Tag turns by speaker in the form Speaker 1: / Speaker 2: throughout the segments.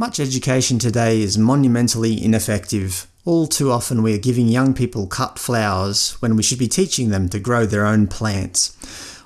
Speaker 1: Much education today is monumentally ineffective. All too often we are giving young people cut flowers when we should be teaching them to grow their own plants.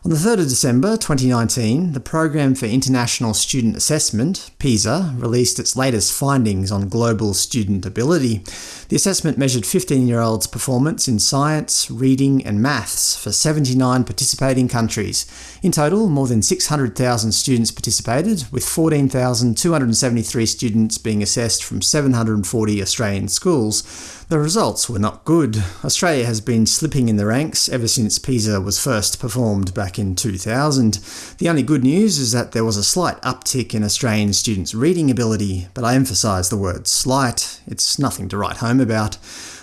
Speaker 1: On the 3rd of December 2019, the Program for International Student Assessment, PISA, released its latest findings on global student ability. The assessment measured 15-year-olds' performance in science, reading and maths for 79 participating countries. In total, more than 600,000 students participated, with 14,273 students being assessed from 740 Australian schools. The results were not good. Australia has been slipping in the ranks ever since PISA was first performed back in 2000. The only good news is that there was a slight uptick in Australian students' reading ability, but I emphasise the word slight. It's nothing to write home about.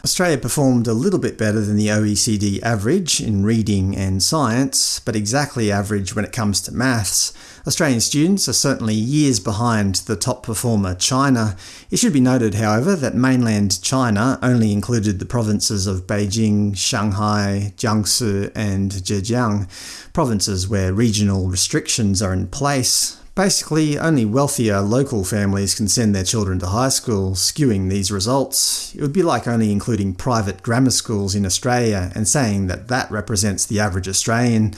Speaker 1: Australia performed a little bit better than the OECD average in reading and science, but exactly average when it comes to maths. Australian students are certainly years behind the top performer China. It should be noted, however, that mainland China only included the provinces of Beijing, Shanghai, Jiangsu and Zhejiang, provinces where regional restrictions are in place. Basically, only wealthier local families can send their children to high school, skewing these results. It would be like only including private grammar schools in Australia and saying that that represents the average Australian.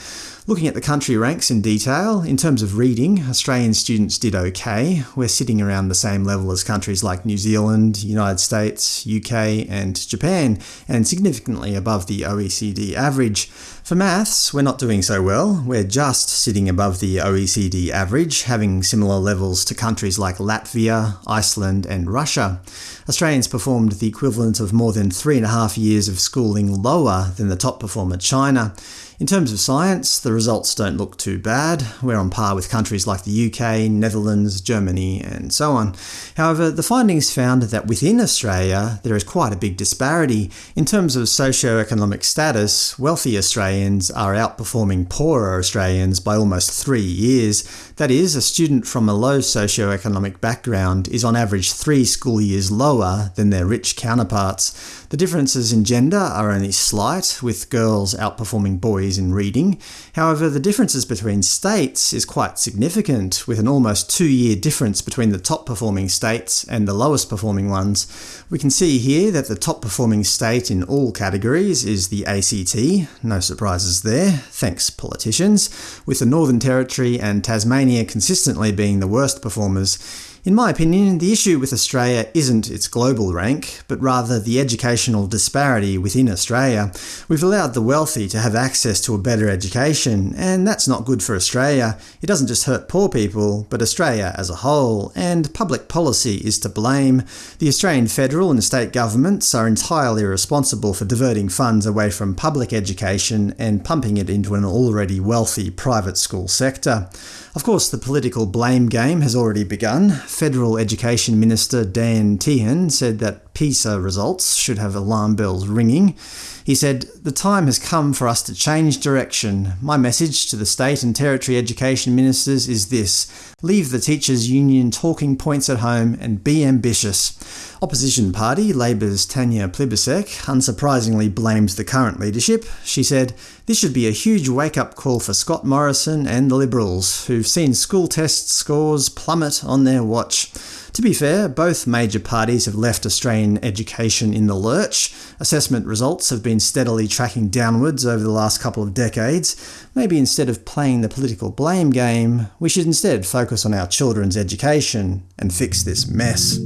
Speaker 1: Looking at the country ranks in detail, in terms of reading, Australian students did ok. We're sitting around the same level as countries like New Zealand, United States, UK and Japan, and significantly above the OECD average. For maths, we're not doing so well. We're just sitting above the OECD average, having similar levels to countries like Latvia, Iceland and Russia. Australians performed the equivalent of more than three and a half years of schooling lower than the top performer China. In terms of science, the results don't look too bad. We're on par with countries like the UK, Netherlands, Germany, and so on. However, the findings found that within Australia there is quite a big disparity. In terms of socio-economic status, wealthy Australians are outperforming poorer Australians by almost three years. That is, a student from a low socio-economic background is on average three school years lower than their rich counterparts. The differences in gender are only slight, with girls outperforming boys in reading. However, the differences between states is quite significant, with an almost two-year difference between the top-performing states and the lowest-performing ones. We can see here that the top-performing state in all categories is the ACT, no surprises there, thanks politicians, with the Northern Territory and Tasmania consistently being the worst performers. In my opinion, the issue with Australia isn't its global rank, but rather the educational disparity within Australia. We've allowed the wealthy to have access to a better education, and that's not good for Australia. It doesn't just hurt poor people, but Australia as a whole, and public policy is to blame. The Australian federal and state governments are entirely responsible for diverting funds away from public education and pumping it into an already wealthy private school sector. Of course, the political blame game has already begun. Federal Education Minister Dan Tehan said that PISA results should have alarm bells ringing. He said, The time has come for us to change direction. My message to the state and territory education ministers is this. Leave the teachers' union talking points at home and be ambitious. Opposition party Labor's Tanya Plibersek unsurprisingly blames the current leadership. She said, This should be a huge wake-up call for Scott Morrison and the Liberals, who've seen school test scores plummet on their watch. To be fair, both major parties have left Australian education in the lurch. Assessment results have been steadily tracking downwards over the last couple of decades. Maybe instead of playing the political blame game, we should instead focus on our children's education and fix this mess.